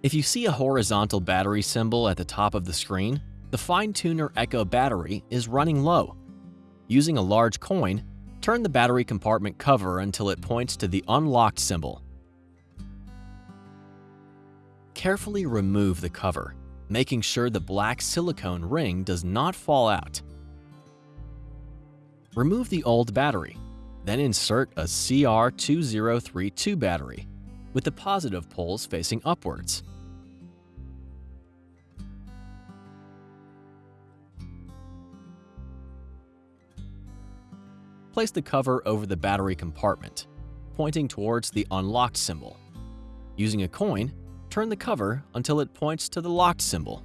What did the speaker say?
If you see a horizontal battery symbol at the top of the screen, the Fine-Tuner Echo battery is running low. Using a large coin, turn the battery compartment cover until it points to the unlocked symbol. Carefully remove the cover, making sure the black silicone ring does not fall out. Remove the old battery, then insert a CR2032 battery with the positive poles facing upwards. Place the cover over the battery compartment, pointing towards the unlocked symbol. Using a coin, turn the cover until it points to the locked symbol.